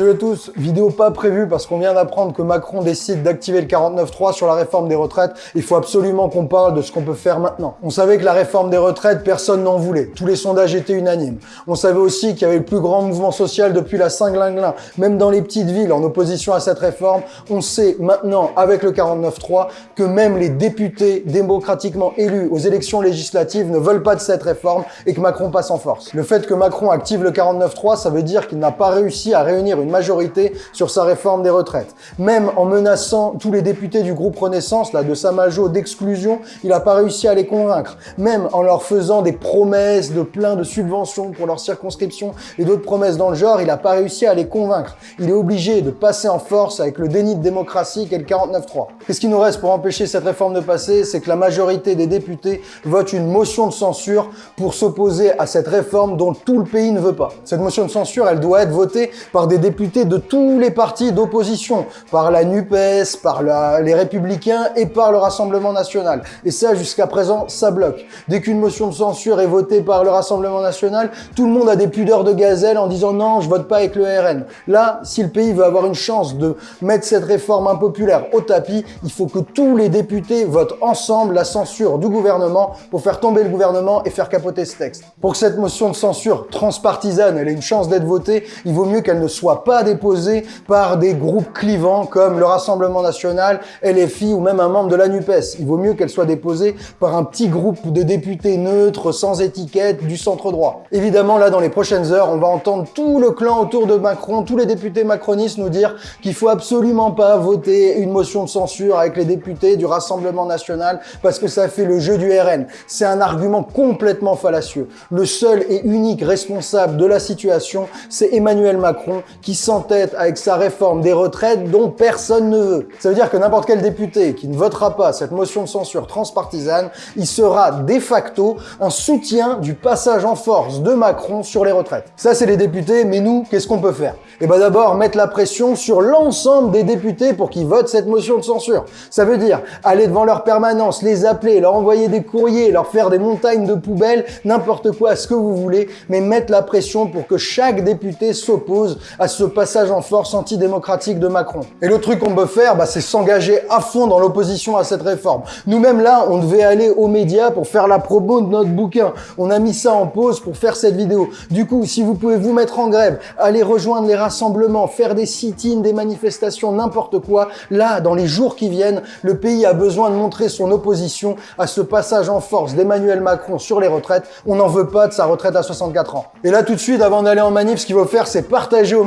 Salut à tous, vidéo pas prévue parce qu'on vient d'apprendre que Macron décide d'activer le 49.3 sur la réforme des retraites. Il faut absolument qu'on parle de ce qu'on peut faire maintenant. On savait que la réforme des retraites, personne n'en voulait. Tous les sondages étaient unanimes. On savait aussi qu'il y avait le plus grand mouvement social depuis la Saint-Glinglin, même dans les petites villes en opposition à cette réforme. On sait maintenant, avec le 49.3, que même les députés démocratiquement élus aux élections législatives ne veulent pas de cette réforme et que Macron passe en force. Le fait que Macron active le 49.3, ça veut dire qu'il n'a pas réussi à réunir une majorité sur sa réforme des retraites. Même en menaçant tous les députés du groupe Renaissance, là, de sa majo d'exclusion, il n'a pas réussi à les convaincre. Même en leur faisant des promesses de plein de subventions pour leur circonscription et d'autres promesses dans le genre, il n'a pas réussi à les convaincre. Il est obligé de passer en force avec le déni de démocratie qu'est le 49-3. Qu'est-ce qui nous reste pour empêcher cette réforme de passer C'est que la majorité des députés vote une motion de censure pour s'opposer à cette réforme dont tout le pays ne veut pas. Cette motion de censure, elle doit être votée par des députés de tous les partis d'opposition, par la NUPES, par les Républicains et par le Rassemblement National. Et ça, jusqu'à présent, ça bloque. Dès qu'une motion de censure est votée par le Rassemblement National, tout le monde a des pudeurs de gazelle en disant non, je vote pas avec le RN. Là, si le pays veut avoir une chance de mettre cette réforme impopulaire au tapis, il faut que tous les députés votent ensemble la censure du gouvernement pour faire tomber le gouvernement et faire capoter ce texte. Pour que cette motion de censure transpartisane ait une chance d'être votée, il vaut mieux qu'elle ne soit pas déposé par des groupes clivants comme le Rassemblement National, LFI ou même un membre de la NUPES. Il vaut mieux qu'elle soit déposée par un petit groupe de députés neutres, sans étiquette, du centre droit. Évidemment, là, dans les prochaines heures, on va entendre tout le clan autour de Macron, tous les députés macronistes nous dire qu'il faut absolument pas voter une motion de censure avec les députés du Rassemblement National parce que ça fait le jeu du RN. C'est un argument complètement fallacieux. Le seul et unique responsable de la situation, c'est Emmanuel Macron qui s'entête avec sa réforme des retraites dont personne ne veut. Ça veut dire que n'importe quel député qui ne votera pas cette motion de censure transpartisane, il sera de facto un soutien du passage en force de Macron sur les retraites. Ça, c'est les députés, mais nous, qu'est-ce qu'on peut faire? Eh ben d'abord, mettre la pression sur l'ensemble des députés pour qu'ils votent cette motion de censure. Ça veut dire aller devant leur permanence, les appeler, leur envoyer des courriers, leur faire des montagnes de poubelles, n'importe quoi, ce que vous voulez, mais mettre la pression pour que chaque député s'oppose à ce passage en force antidémocratique de Macron. Et le truc qu'on peut faire, bah, c'est s'engager à fond dans l'opposition à cette réforme. Nous-mêmes là, on devait aller aux médias pour faire la promo de notre bouquin. On a mis ça en pause pour faire cette vidéo. Du coup, si vous pouvez vous mettre en grève, aller rejoindre les rassemblements, faire des sit-ins, des manifestations, n'importe quoi, là, dans les jours qui viennent, le pays a besoin de montrer son opposition à ce passage en force d'Emmanuel Macron sur les retraites. On n'en veut pas de sa retraite à 64 ans. Et là, tout de suite, avant d'aller en manif, ce qu'il faut faire, c'est partager au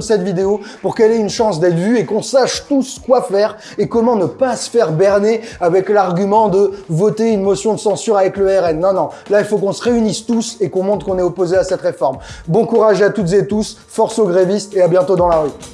cette vidéo pour qu'elle ait une chance d'être vue et qu'on sache tous quoi faire et comment ne pas se faire berner avec l'argument de voter une motion de censure avec le RN. Non, non. Là, il faut qu'on se réunisse tous et qu'on montre qu'on est opposé à cette réforme. Bon courage à toutes et tous, force aux grévistes et à bientôt dans la rue.